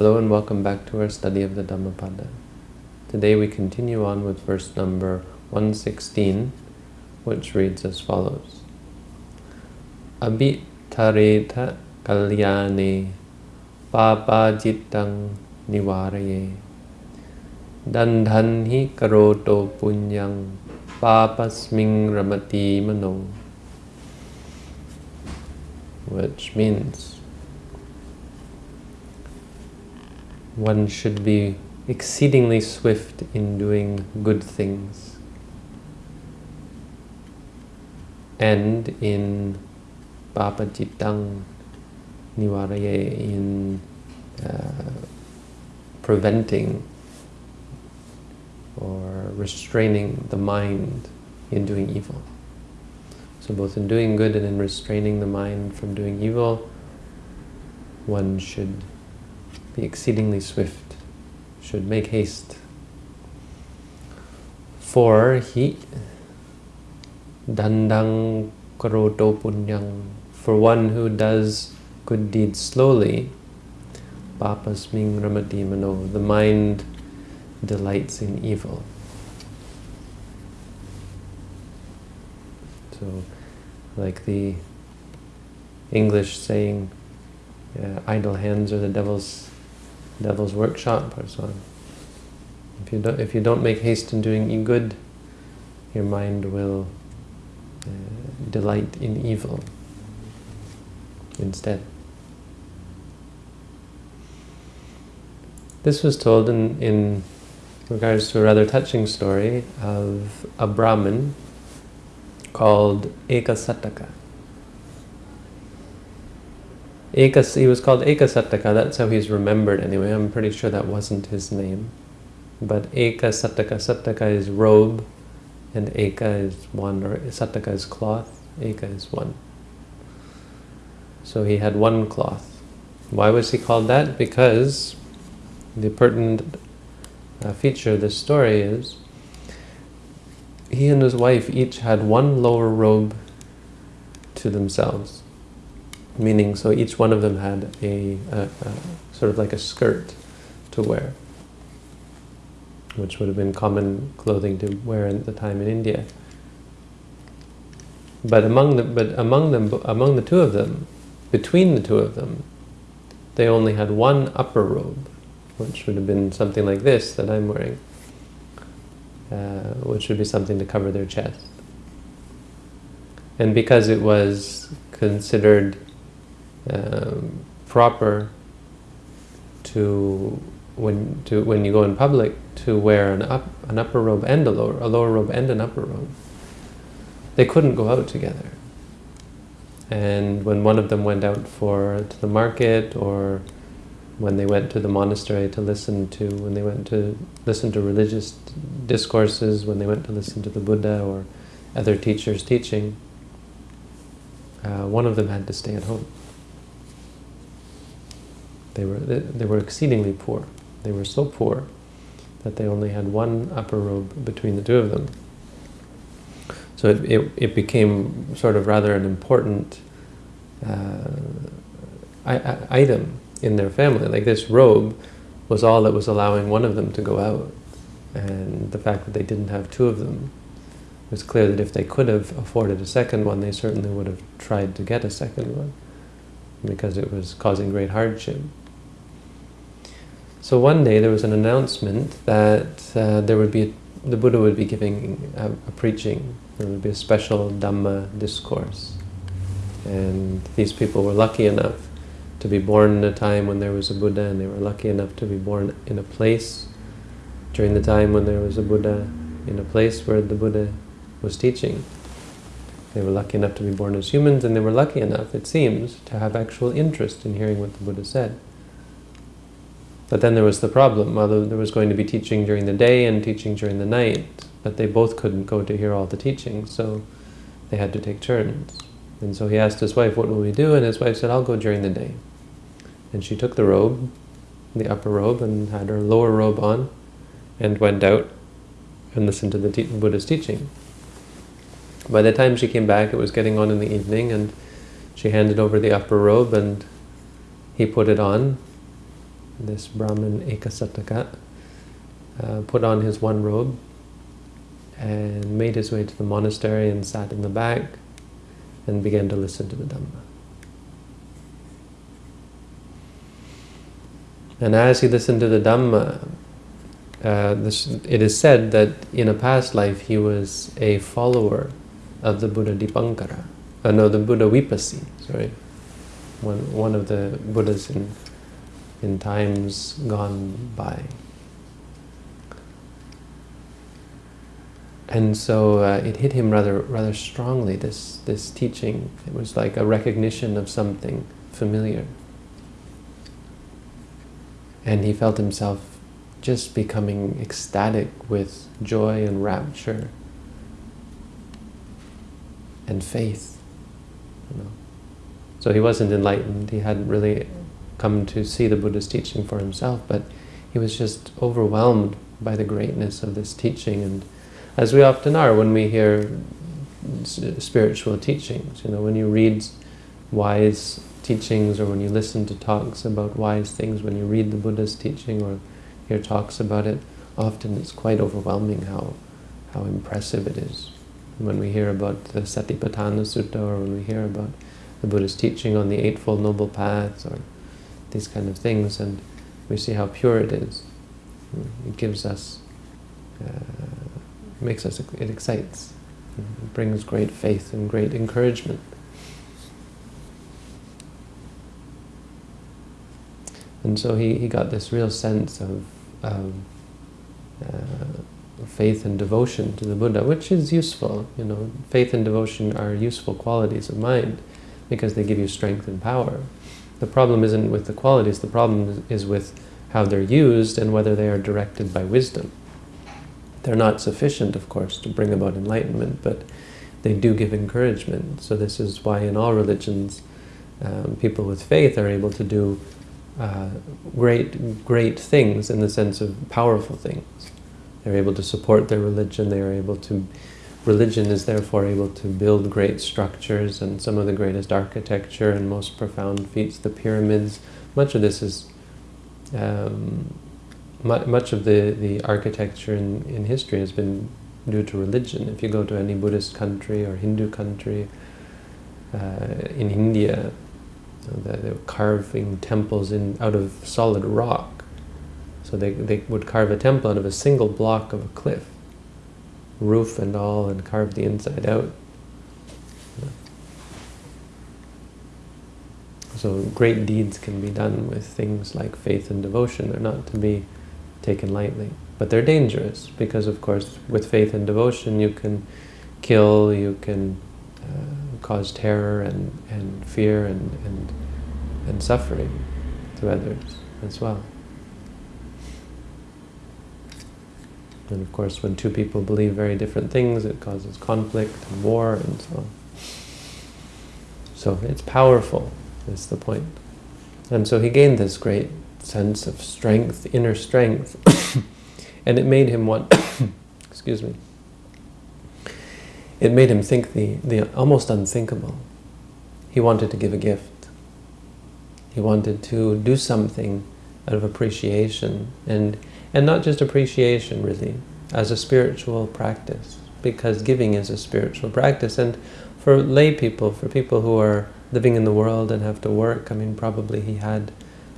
Hello and welcome back to our study of the Dhammapada. Today we continue on with verse number 116, which reads as follows. Abhitareta kalyane papajitang nivaraye dandhanhi karoto punyang papasming ramati mano which means one should be exceedingly swift in doing good things and in papajitang nivaraye in uh, preventing or restraining the mind in doing evil. So both in doing good and in restraining the mind from doing evil, one should be exceedingly swift, should make haste. For he dandang karoto punyang, for one who does good deeds slowly, papasming ramati mano, the mind delights in evil. So, like the English saying, uh, idle hands are the devil's devil's workshop or so on. If you don't, if you don't make haste in doing good, your mind will uh, delight in evil instead. This was told in, in regards to a rather touching story of a Brahmin called Ekasataka. Ekas, he was called Ekasataka, that's how he's remembered anyway. I'm pretty sure that wasn't his name. But Ekasataka, Sataka is robe, and Eka is one, or Sataka is cloth, Eka is one. So he had one cloth. Why was he called that? Because the pertinent uh, feature of this story is he and his wife each had one lower robe to themselves meaning so each one of them had a, a, a, sort of like a skirt to wear, which would have been common clothing to wear at the time in India. But among the but among them among the two of them, between the two of them, they only had one upper robe, which would have been something like this that I'm wearing, uh, which would be something to cover their chest. And because it was considered proper to when to when you go in public to wear an up an upper robe and a lower a lower robe and an upper robe. They couldn't go out together. And when one of them went out for to the market or when they went to the monastery to listen to when they went to listen to religious discourses, when they went to listen to the Buddha or other teachers teaching, uh, one of them had to stay at home. They were, they were exceedingly poor. They were so poor that they only had one upper robe between the two of them. So it, it, it became sort of rather an important uh, item in their family. Like this robe was all that was allowing one of them to go out. And the fact that they didn't have two of them it was clear that if they could have afforded a second one, they certainly would have tried to get a second one because it was causing great hardship. So one day there was an announcement that uh, there would be the Buddha would be giving a, a, preaching. There would be a special Dhamma discourse. And these people were lucky enough to be born in a time when there was a Buddha, and they were lucky enough to be born in a place during the time when there was a Buddha, in a place where the Buddha was teaching. They were lucky enough to be born as humans, and they were lucky enough, it seems, to have actual interest in hearing what the Buddha said. But then there was the problem, Although there was going to be teaching during the day and teaching during the night, but they both couldn't go to hear all the teaching, so they had to take turns. And so he asked his wife, what will we do? And his wife said, I'll go during the day. And she took the robe, the upper robe, and had her lower robe on, and went out and listened to the te Buddha's teaching. By the time she came back, it was getting on in the evening, and she handed over the upper robe, and he put it on, this Brahmin Ekasataka, uh, put on his one robe and made his way to the monastery and sat in the back and began to listen to the Dhamma. And as he listened to the Dhamma, uh, this, it is said that in a past life he was a follower of the Buddha Dipankara. Uh, no, the Buddha Vipassi, sorry. One, one of the Buddhas in, in times gone by. And so uh, it hit him rather rather strongly, this, this teaching. It was like a recognition of something familiar. And he felt himself just becoming ecstatic with joy and rapture and faith. You know. So he wasn't enlightened, he hadn't really come to see the Buddha's teaching for himself, but he was just overwhelmed by the greatness of this teaching and as we often are when we hear spiritual teachings. You know, when you read wise teachings or when you listen to talks about wise things, when you read the Buddha's teaching or hear talks about it, often it's quite overwhelming how, how impressive it is. When we hear about the Satipatthana Sutta or when we hear about the Buddha's teaching on the Eightfold Noble Paths or these kind of things and we see how pure it is. It gives us uh, makes us, it excites, it brings great faith and great encouragement. And so he, he got this real sense of, of uh, faith and devotion to the Buddha, which is useful. You know, faith and devotion are useful qualities of mind because they give you strength and power. The problem isn't with the qualities, the problem is with how they're used and whether they are directed by wisdom. They're not sufficient, of course, to bring about enlightenment, but they do give encouragement. So this is why in all religions, um, people with faith are able to do uh, great, great things in the sense of powerful things. They're able to support their religion, they are able to... Religion is therefore able to build great structures and some of the greatest architecture and most profound feats, the pyramids. Much of this is um, much of the, the architecture in, in history has been due to religion. If you go to any Buddhist country or Hindu country, uh, in India, they were carving temples in out of solid rock. So they, they would carve a temple out of a single block of a cliff, roof and all, and carve the inside out. So great deeds can be done with things like faith and devotion. They're not to be taken lightly. But they're dangerous because, of course, with faith and devotion, you can kill, you can uh, cause terror and, and fear and, and, and suffering to others as well. And of course, when two people believe very different things, it causes conflict and war and so on. So it's powerful, is the point. And so he gained this great sense of strength, inner strength, and it made him want, excuse me, it made him think the, the almost unthinkable. He wanted to give a gift. He wanted to do something out of appreciation, and, and not just appreciation, really, as a spiritual practice, because giving is a spiritual practice, and for lay people, for people who are living in the world and have to work, I mean, probably he had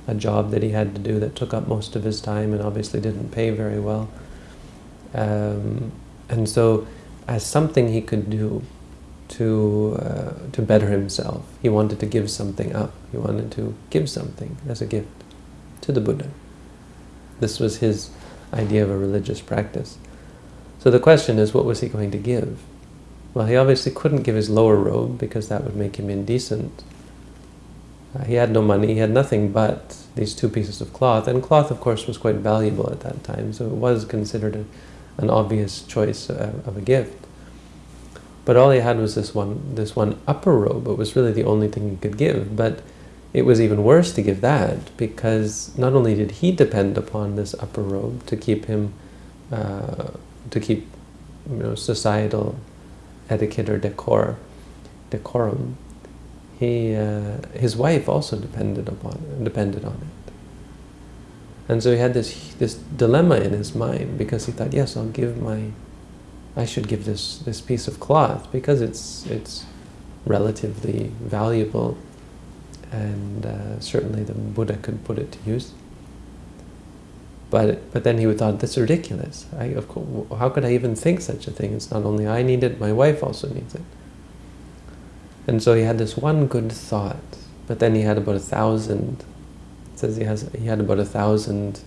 a job that he had to do that took up most of his time and obviously didn't pay very well. Um, and so as something he could do to, uh, to better himself, he wanted to give something up. He wanted to give something as a gift to the Buddha. This was his idea of a religious practice. So the question is, what was he going to give? Well, he obviously couldn't give his lower robe because that would make him indecent. Uh, he had no money, he had nothing but these two pieces of cloth, and cloth, of course, was quite valuable at that time, so it was considered a, an obvious choice uh, of a gift. But all he had was this one, this one upper robe. It was really the only thing he could give. But it was even worse to give that because not only did he depend upon this upper robe to keep him, uh, to keep, you know, societal etiquette or decor, decorum, he, uh, his wife also depended upon depended on it. And so he had this this dilemma in his mind because he thought, yes, I'll give my, I should give this this piece of cloth because it's it's relatively valuable, and uh, certainly the Buddha could put it to use. But but then he would thought, that's ridiculous. I, of course, how could I even think such a thing? It's not only I need it, my wife also needs it. And so he had this one good thought, but then he had about a thousand. It says he has he had about a thousand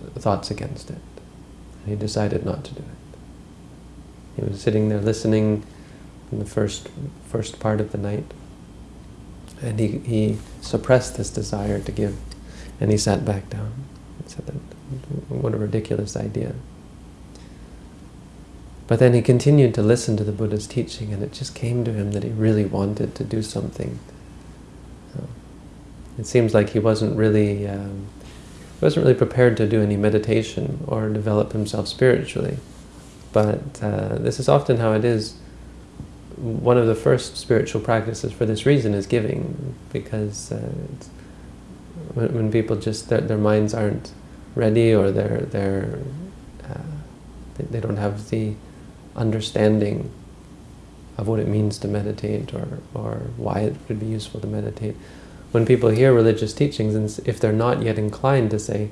uh, thoughts against it. And he decided not to do it. He was sitting there listening in the first first part of the night, and he he suppressed this desire to give, and he sat back down. He said that what a ridiculous idea. But then he continued to listen to the Buddha's teaching, and it just came to him that he really wanted to do something. It seems like he wasn't really um, wasn't really prepared to do any meditation or develop himself spiritually. But uh, this is often how it is. One of the first spiritual practices for this reason is giving, because uh, when, when, people just their, their minds aren't ready or they're they're uh, they, don't have the understanding of what it means to meditate or, or why it would be useful to meditate. When people hear religious teachings, and if they're not yet inclined to say,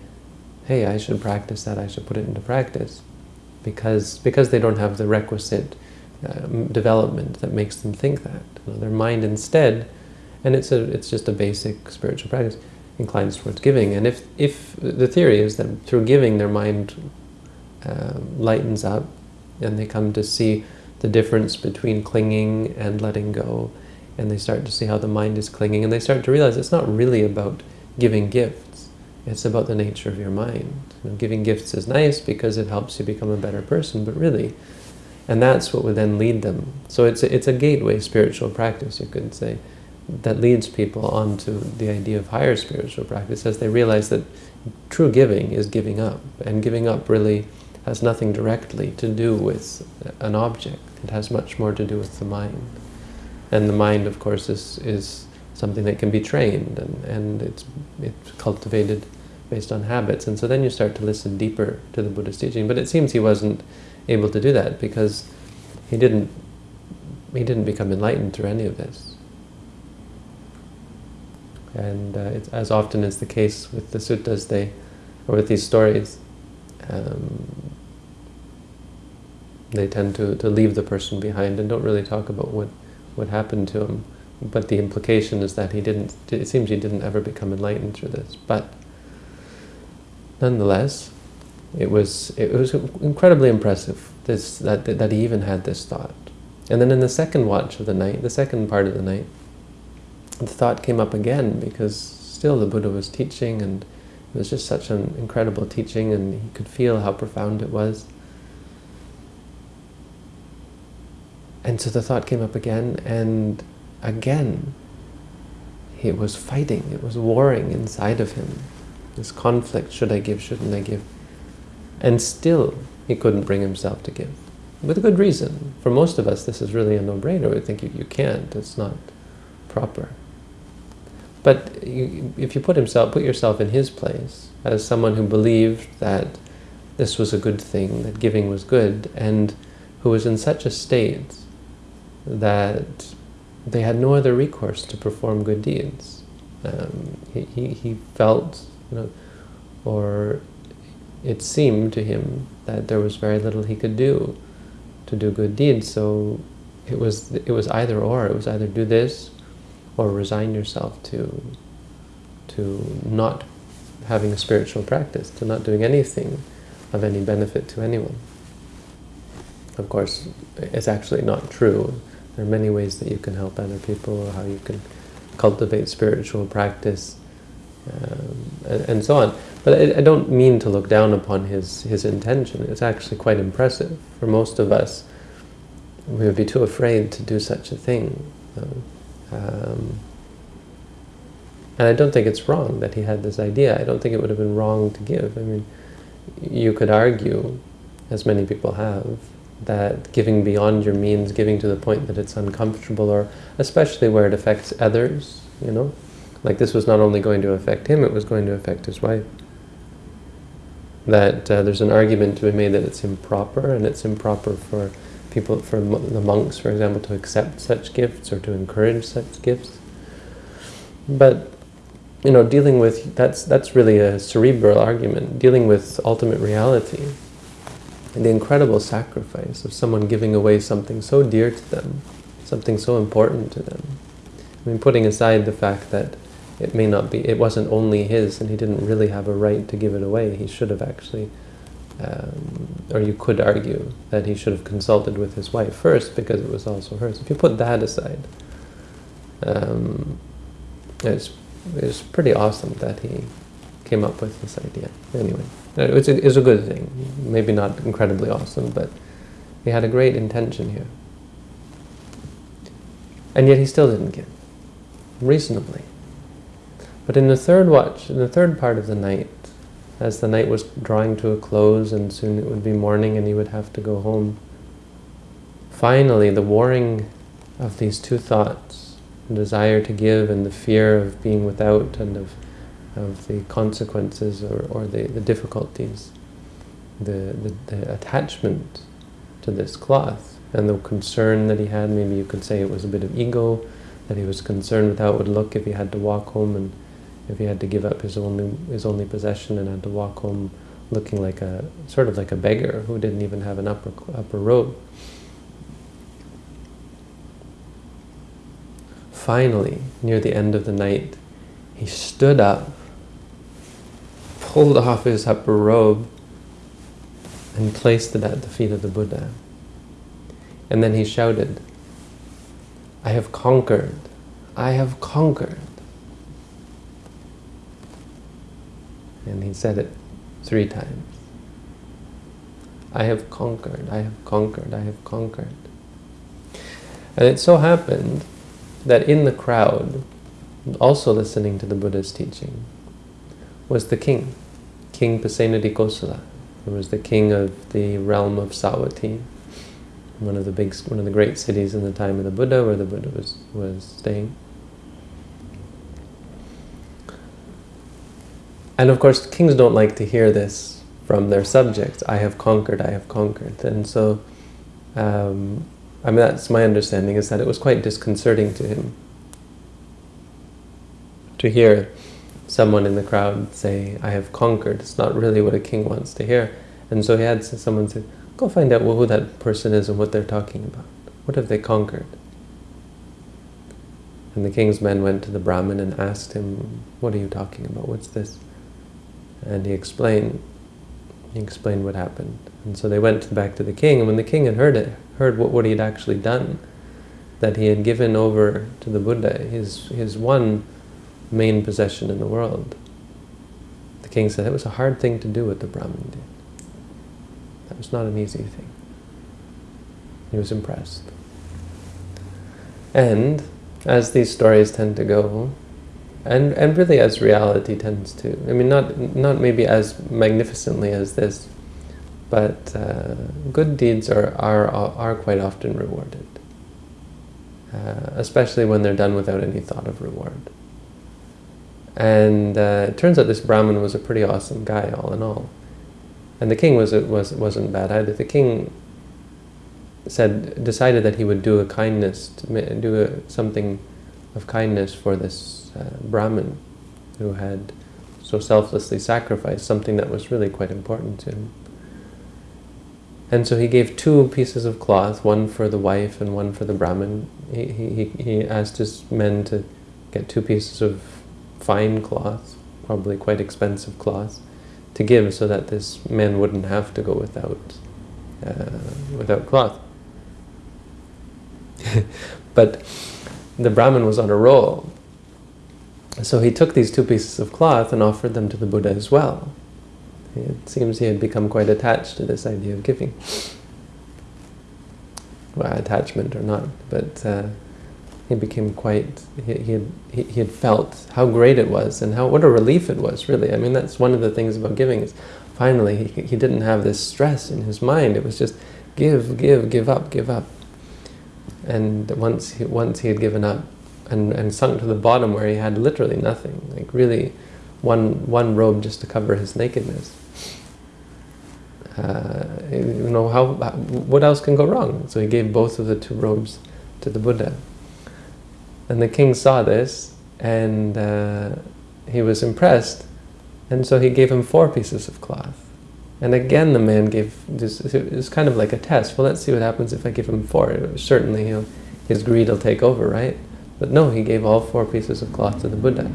hey, I should practice that, I should put it into practice, because, because they don't have the requisite um, development that makes them think that. You know, their mind instead, and it's, a, it's just a basic spiritual practice, inclines towards giving. And if, if the theory is that through giving their mind uh, lightens up, and they come to see the difference between clinging and letting go, and they start to see how the mind is clinging, and they start to realize it's not really about giving gifts, it's about the nature of your mind. You know, giving gifts is nice because it helps you become a better person, but really, and that's what would then lead them. So it's a, it's a gateway spiritual practice, you could say, that leads people onto the idea of higher spiritual practice as they realize that true giving is giving up, and giving up really has nothing directly to do with an object. It has much more to do with the mind. And the mind, of course, is, is something that can be trained and, and it's, it's cultivated based on habits. And so then you start to listen deeper to the Buddha's teaching. But it seems he wasn't able to do that because he didn't, he didn't become enlightened through any of this. And uh, as often is the case with the suttas, they, or with these stories, um, they tend to, to leave the person behind and don't really talk about what, what happened to him. But the implication is that he didn't, it seems he didn't ever become enlightened through this. But nonetheless, it was, it was incredibly impressive this, that, that he even had this thought. And then in the second watch of the night, the second part of the night, the thought came up again because still the Buddha was teaching and it was just such an incredible teaching and he could feel how profound it was. And so the thought came up again, and again, he was fighting, it was warring inside of him. This conflict, should I give, shouldn't I give? And still, he couldn't bring himself to give. With good reason. For most of us, this is really a no-brainer. We think you, you can't, it's not proper. But you, if you put himself, put yourself in his place, as someone who believed that this was a good thing, that giving was good, and who was in such a state that they had no other recourse to perform good deeds. Um, he, he, he felt, you know, or it seemed to him that there was very little he could do to do good deeds. So it was it was either or. It was either do this or resign yourself to to not having a spiritual practice, to not doing anything of any benefit to anyone. Of course, it's actually not true. There are many ways that you can help other people, or how you can cultivate spiritual practice, um, and, and, so on. But I, I, don't mean to look down upon his, his intention. It's actually quite impressive. For most of us, we would be too afraid to do such a thing. Um, and I don't think it's wrong that he had this idea. I don't think it would have been wrong to give. I mean, you could argue, as many people have, that giving beyond your means, giving to the point that it's uncomfortable, or especially where it affects others, you know? Like this was not only going to affect him, it was going to affect his wife. that uh, there's an argument to be made that it's improper, and it's improper for people, for the monks, for example, to accept such gifts or to encourage such gifts. But you know, dealing with that's that's really a cerebral argument. Dealing with ultimate reality, and the incredible sacrifice of someone giving away something so dear to them, something so important to them. I mean, putting aside the fact that it may not be, it wasn't only his and he didn't really have a right to give it away. He should have actually, um, or you could argue that he should have consulted with his wife first because it was also hers. If you put that aside, um, it's, it's pretty awesome that he came up with this idea. Anyway, it's a, it's a good thing. Maybe not incredibly awesome, but he had a great intention here. And yet he still didn't give, reasonably. But in the third watch, in the third part of the night, as the night was drawing to a close and soon it would be morning and he would have to go home, finally the warring of these two thoughts, the desire to give and the fear of being without and of, of the consequences or, or the, the difficulties, the, the, the attachment to this cloth and the concern that he had, maybe you could say it was a bit of ego, that he was concerned with how it would look if he had to walk home and if he had to give up his only his only possession and had to walk home looking like a sort of like a beggar who didn't even have an upper upper robe. Finally, near the end of the night, he stood up, pulled off his upper robe, and placed it at the feet of the Buddha. And then he shouted, I have conquered, I have conquered. And he said it three times. I have conquered, I have conquered, I have conquered. And it so happened that in the crowd, also listening to the Buddha's teaching, was the king, King Pasenadi who was the king of the realm of Savatthi, one of the big, one of the great cities in the time of the Buddha, where the Buddha was was staying. And of course, kings don't like to hear this from their subjects. I have conquered, I have conquered. And so, um, I mean, that's my understanding, is that it was quite disconcerting to him to hear someone in the crowd say, I have conquered. It's not really what a king wants to hear. And so he had someone say, go find out who that person is and what they're talking about. What have they conquered? And the king's men went to the Brahmin and asked him, what are you talking about? What's this? And he explained, he explained what happened. And so they went back to the king, and when the king had heard it, heard what, what he had actually done, that he had given over to the Buddha, his, his one main possession in the world, the king said it was a hard thing to do what the Brahmin did. That was not an easy thing. He was impressed. And, as these stories tend to go, and and really as reality tends to. I mean, not not maybe as magnificently as this, but uh, good deeds are are are quite often rewarded, uh, especially when they're done without any thought of reward. And uh, it turns out this Brahmin was a pretty awesome guy, all in all. And the king was it was wasn't bad either. The king said decided that he would do a kindness, do a, something of kindness for this uh, Brahmin who had so selflessly sacrificed something that was really quite important to him. And so he gave two pieces of cloth, one for the wife and one for the Brahmin. He, he, he asked his men to get two pieces of fine cloth, probably quite expensive cloth, to give so that this man wouldn't have to go without, uh, without cloth. but the Brahmin was on a roll so he took these two pieces of cloth and offered them to the Buddha as well. It seems he had become quite attached to this idea of giving. Well, attachment or not, but uh, he became quite, he, he, had, he, he had felt how great it was and how what a relief it was, really. I mean, that's one of the things about giving is finally he, he didn't have this stress in his mind. It was just give, give, give up, give up. And once he, once he had given up, and, and sunk to the bottom where he had literally nothing, like really one, one robe just to cover his nakedness. uh, you know, how, what else can go wrong? So he gave both of the two robes to the Buddha. And the king saw this, and uh, he was impressed, and so he gave him four pieces of cloth. And again the man gave, this it's kind of like a test. Well, let's see what happens if I give him four. Certainly he'll, his greed will take over, right? But no, he gave all four pieces of cloth to the Buddha.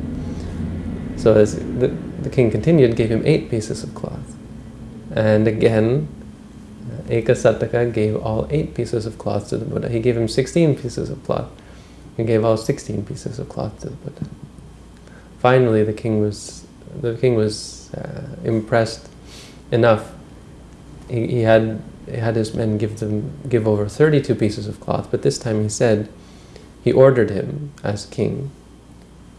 So as the, the king continued, gave him eight pieces of cloth. And again, Ekasataka gave all eight pieces of cloth to the Buddha. He gave him 16 pieces of cloth. He gave all 16 pieces of cloth to the Buddha. Finally, the king was the king was uh, impressed enough. He, he had he had his men give them give over 32 pieces of cloth, but this time he said, he ordered him as king,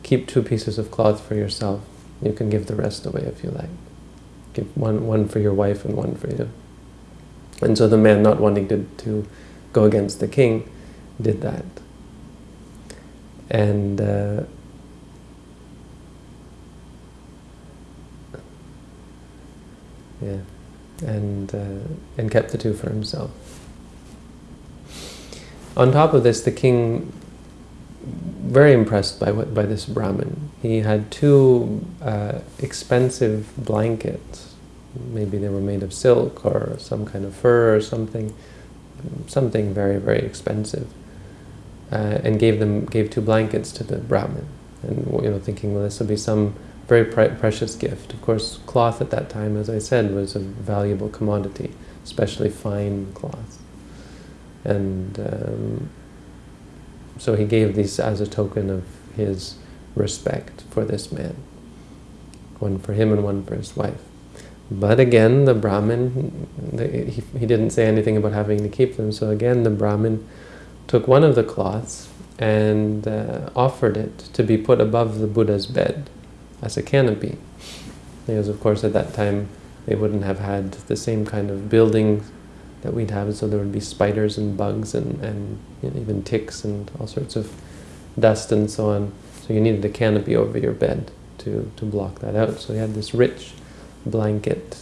keep two pieces of cloth for yourself. You can give the rest away if you like. Give one one for your wife and one for you. And so the man, not wanting to, to go against the king, did that. And uh, yeah, and uh, and kept the two for himself. On top of this, the king, very impressed by what by this Brahmin, he had two uh, expensive blankets. Maybe they were made of silk or some kind of fur or something, something very very expensive, uh, and gave them gave two blankets to the Brahmin, and you know thinking well this will be some very precious gift. Of course, cloth at that time, as I said, was a valuable commodity, especially fine cloth. And um, so he gave these as a token of his respect for this man. One for him and one for his wife. But again, the Brahmin, the, he, he didn't say anything about having to keep them, so again the Brahmin took one of the cloths and uh, offered it to be put above the Buddha's bed as a canopy. Because of course at that time they wouldn't have had the same kind of buildings that we'd have, so there would be spiders and bugs and, and you know, even ticks and all sorts of dust and so on. So you needed a canopy over your bed to, to block that out. So he had this rich blanket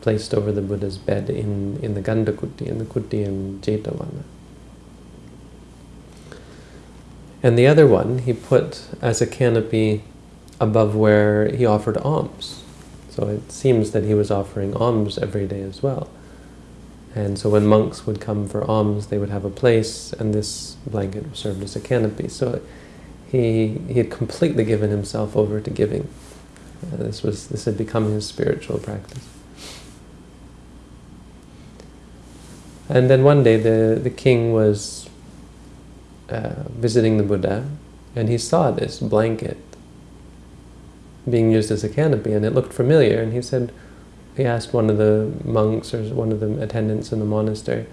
placed over the Buddha's bed in, in the Gandhakuti, in the kuti in Jetavana. And the other one he put as a canopy above where he offered alms. So it seems that he was offering alms every day as well. And so when monks would come for alms, they would have a place, and this blanket served as a canopy. So he, he had completely given himself over to giving. Uh, this, was, this had become his spiritual practice. And then one day the, the king was uh, visiting the Buddha, and he saw this blanket being used as a canopy, and it looked familiar. And he said, he asked one of the monks or one of the attendants in the monastery,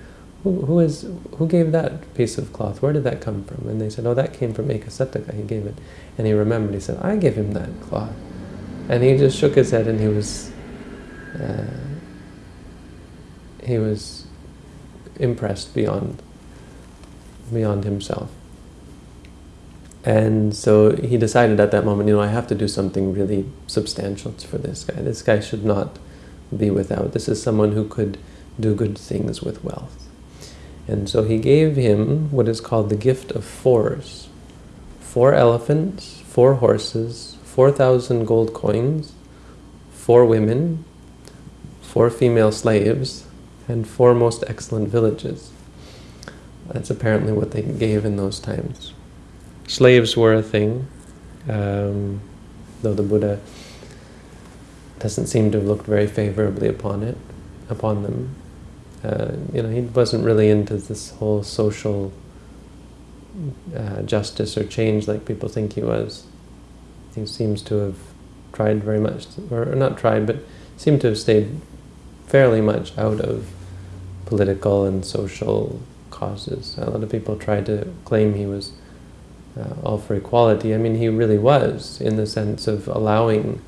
who, who is who gave that piece of cloth? Where did that come from? And they said, oh, that came from Ekasataka. He gave it, and he remembered. He said, I gave him that cloth, and he just shook his head, and he was uh, he was impressed beyond beyond himself. And so he decided at that moment, you know, I have to do something really substantial for this guy. This guy should not be without. This is someone who could do good things with wealth. And so he gave him what is called the gift of fours. Four elephants, four horses, 4,000 gold coins, four women, four female slaves, and four most excellent villages. That's apparently what they gave in those times slaves were a thing, um, though the Buddha doesn't seem to have looked very favorably upon it, upon them. Uh, you know, he wasn't really into this whole social uh, justice or change like people think he was. He seems to have tried very much, or not tried, but seemed to have stayed fairly much out of political and social causes. A lot of people tried to claim he was uh, all for equality. I mean, he really was, in the sense of allowing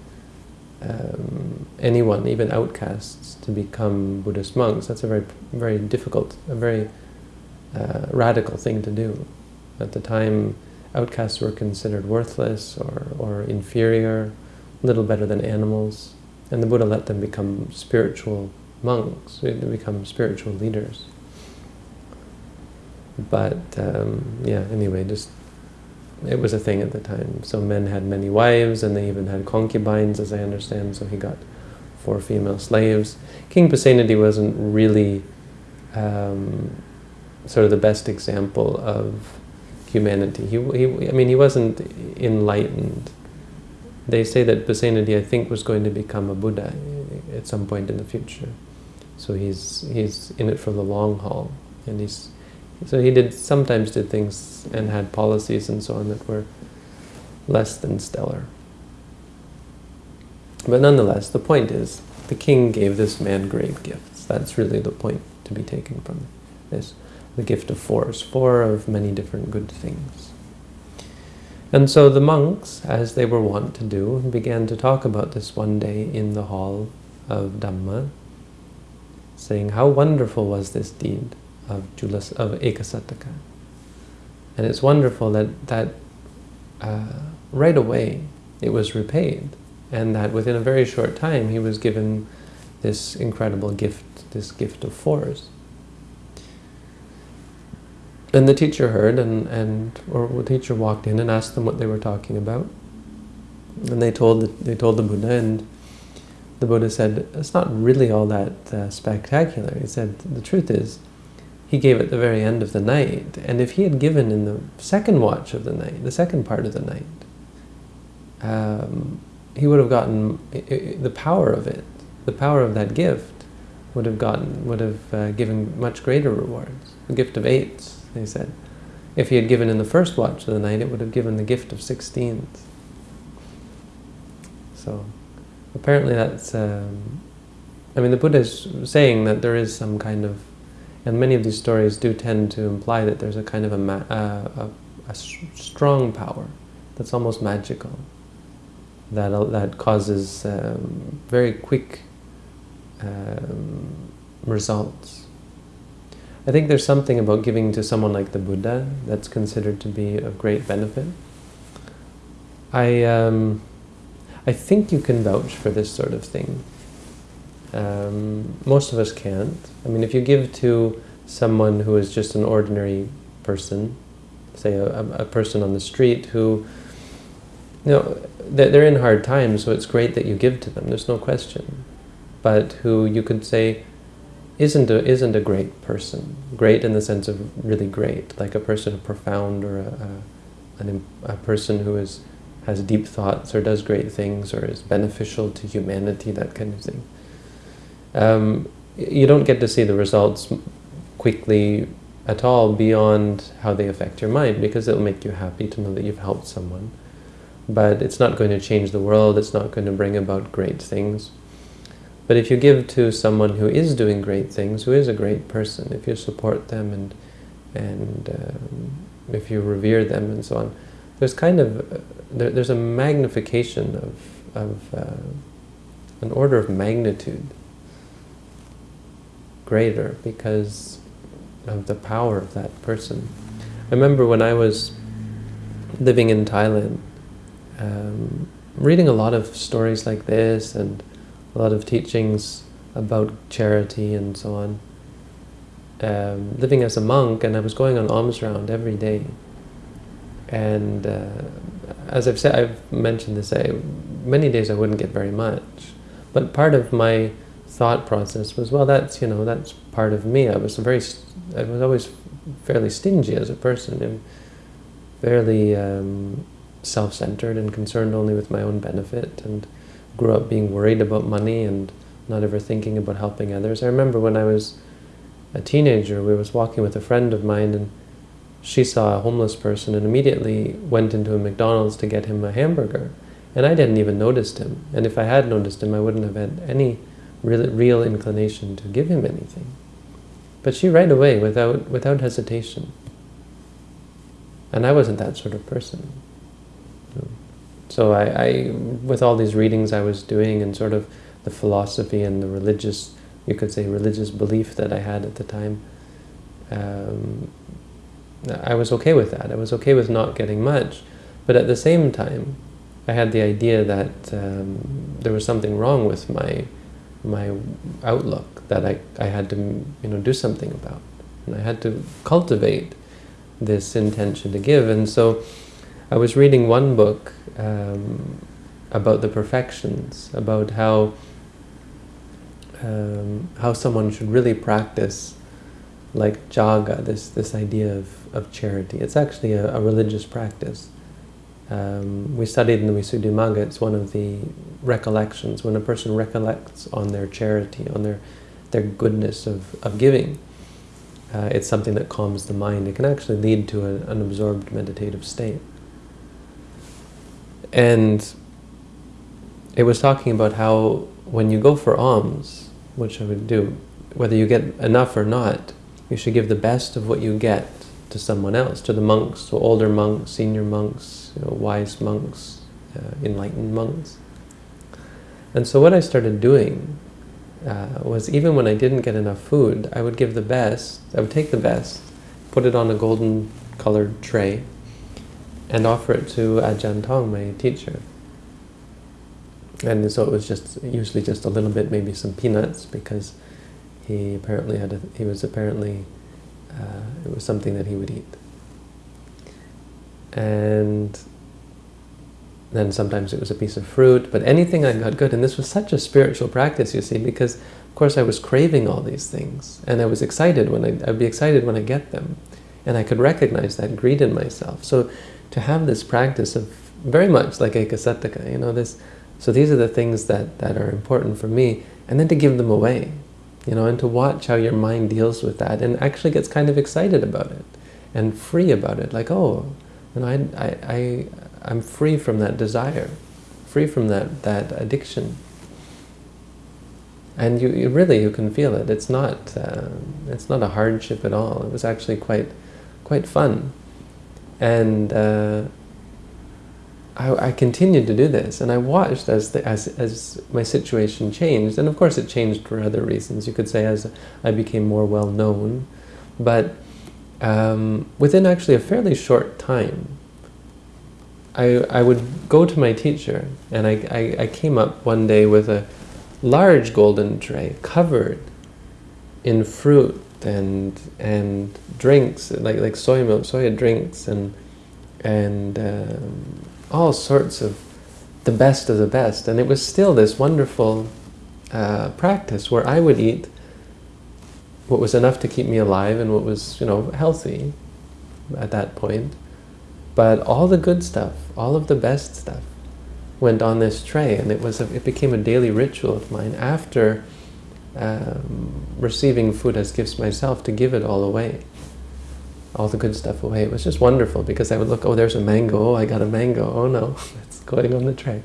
um, anyone, even outcasts, to become Buddhist monks. That's a very, very difficult, a very uh, radical thing to do. At the time, outcasts were considered worthless or, or inferior, little better than animals, and the Buddha let them become spiritual monks, become spiritual leaders. But um, yeah, anyway, just it was a thing at the time. So men had many wives, and they even had concubines, as I understand. So he got four female slaves. King Pasenadi wasn't really um, sort of the best example of humanity. He, he, I mean, he wasn't enlightened. They say that Pasenadi, I think, was going to become a Buddha at some point in the future. So he's he's in it for the long haul, and he's so he did sometimes did things and had policies and so on that were less than stellar. But nonetheless, the point is, the king gave this man great gifts. That's really the point to be taken from this. The gift of force, four of many different good things. And so the monks, as they were wont to do, began to talk about this one day in the hall of Dhamma, saying how wonderful was this deed of, Julas, of Ekasataka. And it's wonderful that, that uh, right away it was repaid, and that within a very short time he was given this incredible gift, this gift of force. And the teacher heard, and, and or the teacher walked in and asked them what they were talking about. And they told the, they told the Buddha, and the Buddha said, it's not really all that uh, spectacular. He said, the truth is, he gave at the very end of the night. And if he had given in the second watch of the night, the second part of the night, um, he would have gotten the power of it, the power of that gift would have gotten, would have uh, given much greater rewards. The gift of eights, they said. If he had given in the first watch of the night, it would have given the gift of sixteens. So, apparently that's, um, I mean, the Buddha is saying that there is some kind of and many of these stories do tend to imply that there's a kind of a, uh, a, a strong power that's almost magical, that, uh, that causes um, very quick um, results. I think there's something about giving to someone like the Buddha that's considered to be of great benefit. I, um, I think you can vouch for this sort of thing. Um, most of us can't. I mean, if you give to someone who is just an ordinary person, say a, a person on the street who, you know, they're in hard times, so it's great that you give to them, there's no question. But who you could say isn't a, isn't a great person. Great in the sense of really great, like a person of profound or a, a, a person who is, has deep thoughts or does great things or is beneficial to humanity, that kind of thing um, you don't get to see the results quickly at all beyond how they affect your mind because it'll make you happy to know that you've helped someone. But it's not going to change the world, it's not going to bring about great things. But if you give to someone who is doing great things, who is a great person, if you support them and, and um, if you revere them and so on, there's kind of, uh, there, there's a magnification of, of uh, an order of magnitude greater because of the power of that person. I remember when I was living in Thailand, um, reading a lot of stories like this and a lot of teachings about charity and so on. Um, living as a monk, and I was going on alms round every day. And uh, as I've said, I've mentioned this, I, many days I wouldn't get very much. But part of my thought process was, well, that's, you know, that's part of me. I was very, I was always fairly stingy as a person and fairly um, self-centered and concerned only with my own benefit and grew up being worried about money and not ever thinking about helping others. I remember when I was a teenager, we was walking with a friend of mine and she saw a homeless person and immediately went into a McDonald's to get him a hamburger. And I didn't even notice him. And if I had noticed him, I wouldn't have had any real, real inclination to give him anything. But she right away, without, without hesitation. And I wasn't that sort of person. So I, I, with all these readings I was doing and sort of the philosophy and the religious, you could say religious belief that I had at the time, um, I was okay with that. I was okay with not getting much. But at the same time, I had the idea that um, there was something wrong with my my outlook that I, I had to you know do something about. And I had to cultivate this intention to give. And so I was reading one book um, about the perfections, about how um, how someone should really practice like jaga, this, this idea of, of charity. It's actually a, a religious practice. Um, we studied in the Visuddhimagga, it's one of the recollections, when a person recollects on their charity, on their, their goodness of, of giving, uh, it's something that calms the mind. It can actually lead to a, an absorbed meditative state. And it was talking about how when you go for alms, which I would do, whether you get enough or not, you should give the best of what you get to someone else, to the monks, to older monks, senior monks, you know, wise monks, uh, enlightened monks. And so what I started doing uh, was even when I didn't get enough food, I would give the best, I would take the best, put it on a golden colored tray, and offer it to Ajahn Tong, my teacher. And so it was just usually just a little bit, maybe some peanuts, because he apparently had a, he was apparently Uh, it was something that he would eat. And then sometimes it was a piece of fruit, but anything I got good. And this was such a spiritual practice, you see, because of course I was craving all these things, and I was excited when I, I'd be excited when I get them, and I could recognize that greed in myself. So to have this practice of very much like Ekasataka, you know, this. So these are the things that that are important for me, and then to give them away, you know, and to watch how your mind deals with that, and actually gets kind of excited about it, and free about it, like oh, you know, I I, I I'm free from that desire, free from that, that addiction. And you, you really, you can feel it. It's not, uh, it's not a hardship at all. It was actually quite, quite fun. And uh, I, I, continued to do this, and I watched as, the, as, as my situation changed. And of course it changed for other reasons. You could say as I became more well-known. But um, within actually a fairly short time, I, I would go to my teacher, and I, I, I, came up one day with a large golden tray covered in fruit and and drinks, like like soy milk, soya drinks, and and um, all sorts of the best of the best. And it was still this wonderful uh, practice where I would eat what was enough to keep me alive and what was, you know, healthy at that point. But all the good stuff, all of the best stuff, went on this tray, and it was a, it became a daily ritual of mine after um, receiving food as gifts myself to give it all away, all the good stuff away. It was just wonderful because I would look, oh, there's a mango. Oh, I got a mango. Oh no, it's going on the tray,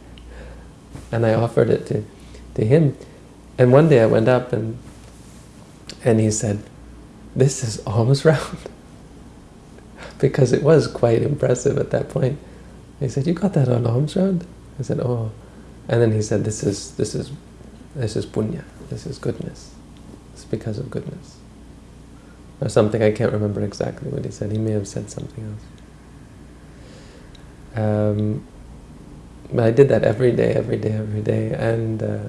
and I offered it to to him. And one day I went up and and he said, "This is almost round." because it was quite impressive at that point. He said, "You got that on alms round?" I said, "Oh," and then he said, "This is this is this is punya. This is goodness. It's because of goodness." Or something I can't remember exactly what he said. He may have said something else. Um, but I did that every day, every day, every day, and uh,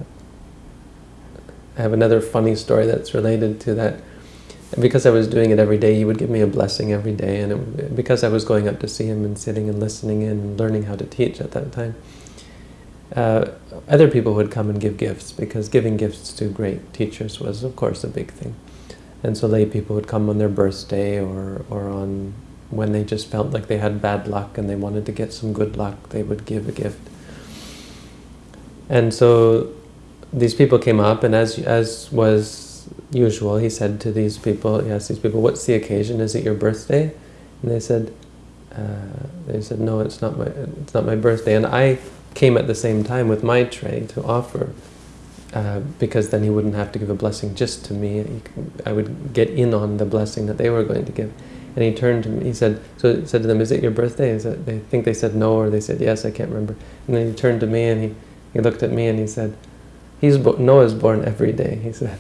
I have another funny story that's related to that. Because I was doing it every day, he would give me a blessing every day. And it, because I was going up to see him and sitting and listening in and learning how to teach at that time, uh, other people would come and give gifts because giving gifts to great teachers was, of course, a big thing. And so lay people would come on their birthday or, or on when they just felt like they had bad luck and they wanted to get some good luck, they would give a gift. And so these people came up, and as, as was usual, he said to these people, he asked these people, what's the occasion? Is it your birthday? And they said, uh, they said, no, it's not my, it's not my birthday. And I came at the same time with my tray to offer, uh, because then he wouldn't have to give a blessing just to me. I would get in on the blessing that they were going to give. And he turned to me, he said, so he said to them, is it your birthday? Is it, they think they said no, or they said yes, I can't remember. And then he turned to me and he, he looked at me and he said, He's Noah's born every day, he said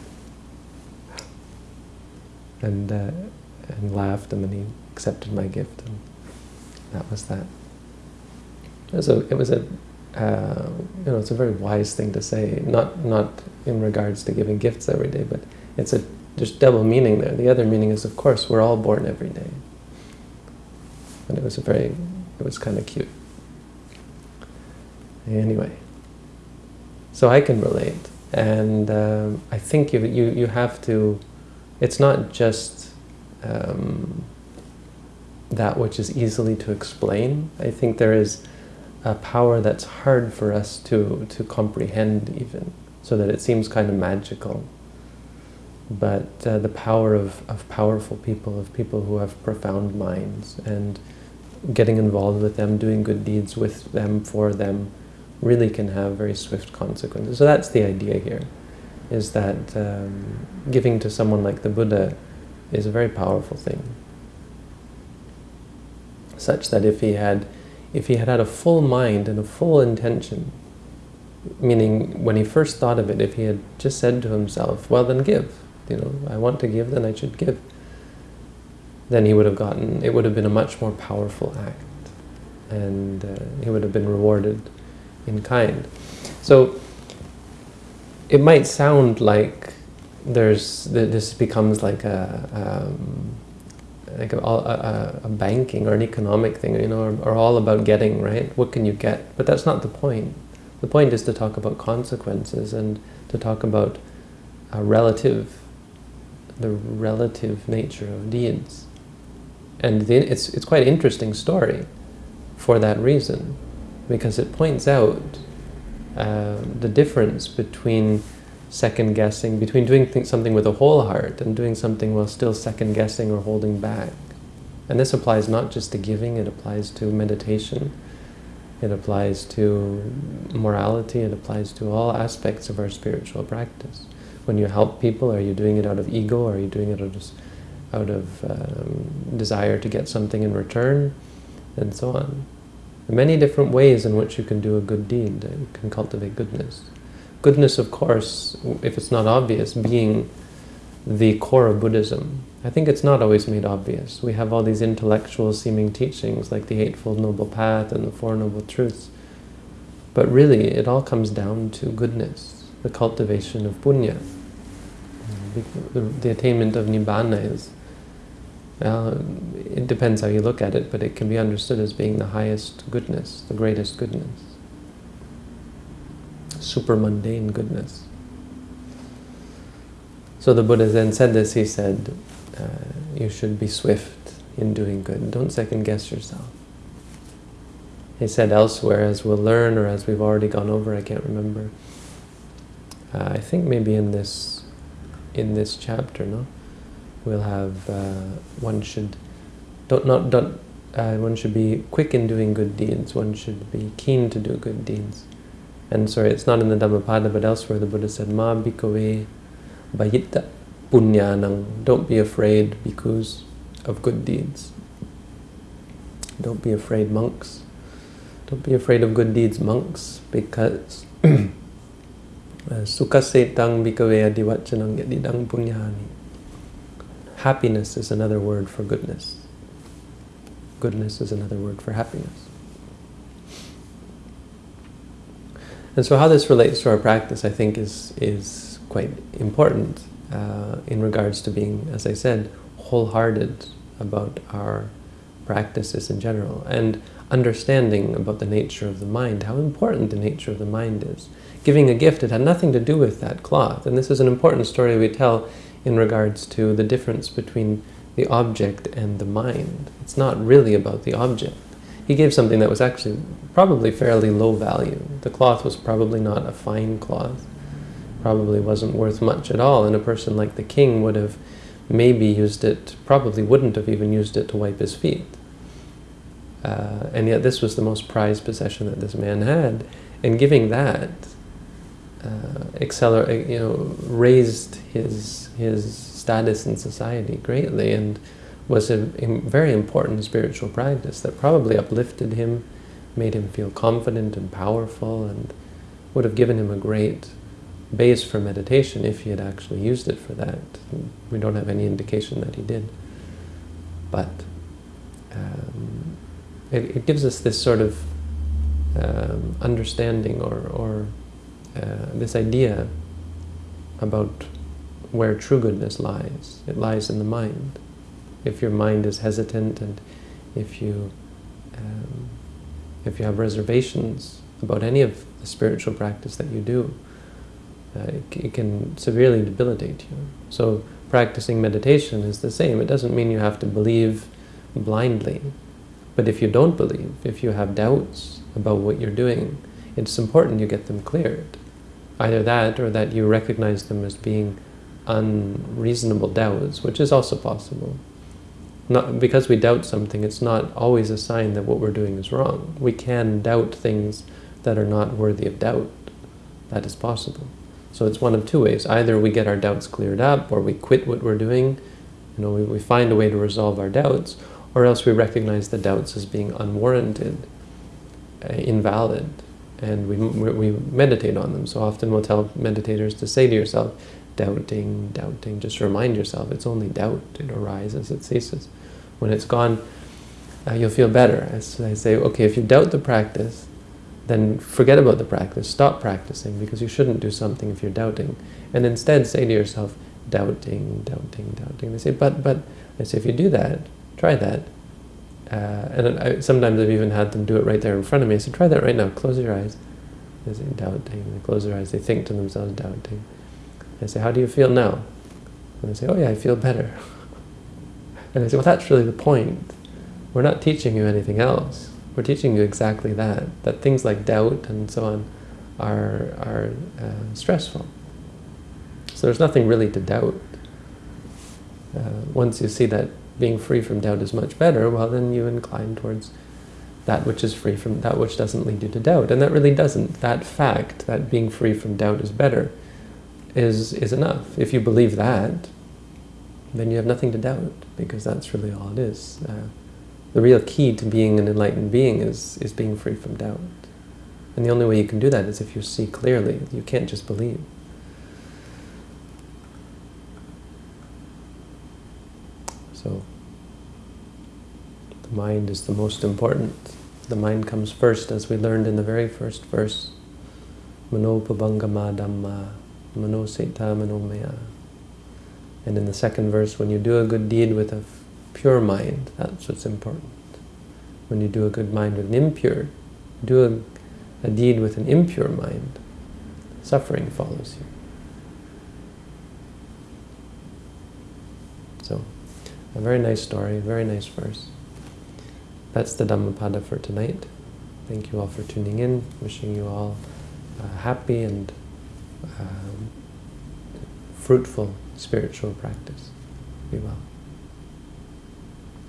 and uh, and laughed, and then he accepted my gift, and that was that. It was a, it was a uh, you know, it's a very wise thing to say, not, not in regards to giving gifts every day, but it's a, there's double meaning there. The other meaning is, of course, we're all born every day. And it was a very, it was kind of cute. Anyway, so I can relate. And um, I think you, you, you have to, it's not just um, that which is easily to explain. I think there is a power that's hard for us to, to comprehend even, so that it seems kind of magical. But uh, the power of, of powerful people, of people who have profound minds, and getting involved with them, doing good deeds with them, for them, really can have very swift consequences. So that's the idea here, is that um, giving to someone like the Buddha is a very powerful thing. Such that if he had if he had had a full mind and a full intention, meaning when he first thought of it, if he had just said to himself, well then give, you know, I want to give, then I should give, then he would have gotten, it would have been a much more powerful act. And uh, he would have been rewarded in kind. So it might sound like there's this becomes like a um, like a, a, a, banking or an economic thing, you know, are, or, all about getting, right? What can you get? But that's not the point. The point is to talk about consequences and to talk about a relative, the relative nature of deeds. And the, it's, it's quite an interesting story for that reason, because it points out uh, the difference between second guessing, between doing something with a whole heart and doing something while still second guessing or holding back. And this applies not just to giving, it applies to meditation, it applies to morality, it applies to all aspects of our spiritual practice. When you help people, are you doing it out of ego, are you doing it out of, out of um, desire to get something in return, and so on. Many different ways in which you can do a good deed, you can cultivate goodness. Goodness, of course, if it's not obvious, being the core of Buddhism. I think it's not always made obvious. We have all these intellectual seeming teachings like the Eightfold Noble Path and the Four Noble Truths. But really, it all comes down to goodness, the cultivation of punya. The, the attainment of nibbana is, well, it depends how you look at it, but it can be understood as being the highest goodness, the greatest goodness super mundane goodness. So the Buddha then said this, he said, uh, you should be swift in doing good. Don't second guess yourself. He said elsewhere, as we'll learn, or as we've already gone over, I can't remember. Uh, I think maybe in this, in this chapter, no, we'll have uh, one should don't not don't uh, one should be quick in doing good deeds. One should be keen to do good deeds. And sorry, it's not in the Dhammapada, but elsewhere the Buddha said, Ma bhikkhave bhayitta punyanang. Don't be afraid because of good deeds. Don't be afraid, monks. Don't be afraid of good deeds, monks, because uh, sukhasetang bhikkhave adivachanang yadidang punyani. Happiness is another word for goodness. Goodness is another word for happiness. And so how this relates to our practice, I think, is, is quite important uh, in regards to being, as I said, wholehearted about our practices in general and understanding about the nature of the mind, how important the nature of the mind is. Giving a gift, it had nothing to do with that cloth. And this is an important story we tell in regards to the difference between the object and the mind. It's not really about the object he gave something that was actually probably fairly low value. The cloth was probably not a fine cloth, probably wasn't worth much at all, and a person like the king would have maybe used it, probably wouldn't have even used it to wipe his feet. Uh, and yet this was the most prized possession that this man had, and giving that uh, accelerate, you know, raised his his status in society greatly, and was a, a, very important spiritual practice that probably uplifted him, made him feel confident and powerful, and would have given him a great base for meditation if he had actually used it for that. We don't have any indication that he did. But um, it, it gives us this sort of um, understanding or, or uh, this idea about where true goodness lies. It lies in the mind. If your mind is hesitant and if you um, if you have reservations about any of the spiritual practice that you do, uh, it, it, can severely debilitate you. So practicing meditation is the same. It doesn't mean you have to believe blindly. But if you don't believe, if you have doubts about what you're doing, it's important you get them cleared. Either that or that you recognize them as being unreasonable doubts, which is also possible. Not, because we doubt something, it's not always a sign that what we're doing is wrong. We can doubt things that are not worthy of doubt. That is possible. So it's one of two ways. Either we get our doubts cleared up, or we quit what we're doing, you know, we, we find a way to resolve our doubts, or else we recognize the doubts as being unwarranted, uh, invalid, and we, we meditate on them. So often we'll tell meditators to say to yourself, doubting, doubting, just remind yourself it's only doubt, it arises, it ceases. When it's gone, uh, you'll feel better. As I say, okay, if you doubt the practice, then forget about the practice, stop practicing, because you shouldn't do something if you're doubting. And instead say to yourself, doubting, doubting, doubting. They say, but, but, I say, if you do that, try that. Uh, and I, sometimes I've even had them do it right there in front of me. I say, try that right now, close your eyes. They say, doubting, they close their eyes, they think to themselves, doubting. I say, how do you feel now? And they say, oh yeah, I feel better. And I say, well, that's really the point. We're not teaching you anything else. We're teaching you exactly that, that things like doubt and so on are, are uh, stressful. So there's nothing really to doubt. Uh, once you see that being free from doubt is much better, well then you incline towards that which is free from that which doesn't lead you to doubt. And that really doesn't. That fact, that being free from doubt is better, is, is enough. If you believe that, then you have nothing to doubt, because that's really all it is. Uh, the real key to being an enlightened being is, is being free from doubt. And the only way you can do that is if you see clearly. You can't just believe. So, the mind is the most important. The mind comes first, as we learned in the very first verse. Manopubbangama dhamma, manosettha manomaya. And in the second verse, when you do a good deed with a pure mind, that's what's important. When you do a good mind with an impure, do a, a deed with an impure mind, suffering follows you. So, a very nice story, very nice verse. That's the Dhammapada for tonight. Thank you all for tuning in. Wishing you all uh, happy and um, fruitful spiritual practice. Be well.